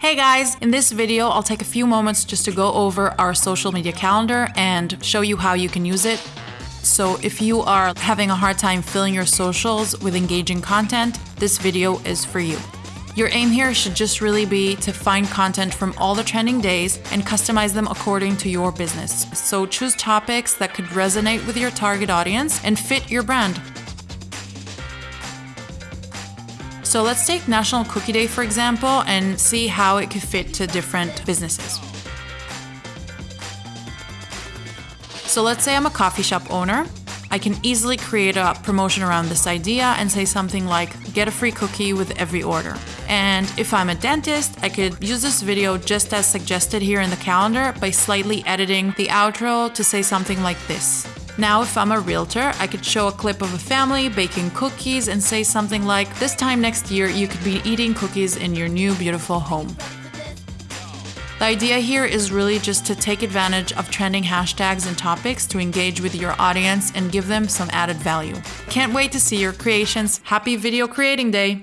Hey guys, in this video, I'll take a few moments just to go over our social media calendar and show you how you can use it. So if you are having a hard time filling your socials with engaging content, this video is for you. Your aim here should just really be to find content from all the trending days and customize them according to your business. So choose topics that could resonate with your target audience and fit your brand. So let's take National Cookie Day, for example, and see how it could fit to different businesses. So let's say I'm a coffee shop owner. I can easily create a promotion around this idea and say something like, get a free cookie with every order. And if I'm a dentist, I could use this video just as suggested here in the calendar by slightly editing the outro to say something like this. Now, if I'm a realtor, I could show a clip of a family baking cookies and say something like, this time next year, you could be eating cookies in your new beautiful home. The idea here is really just to take advantage of trending hashtags and topics to engage with your audience and give them some added value. Can't wait to see your creations. Happy video creating day!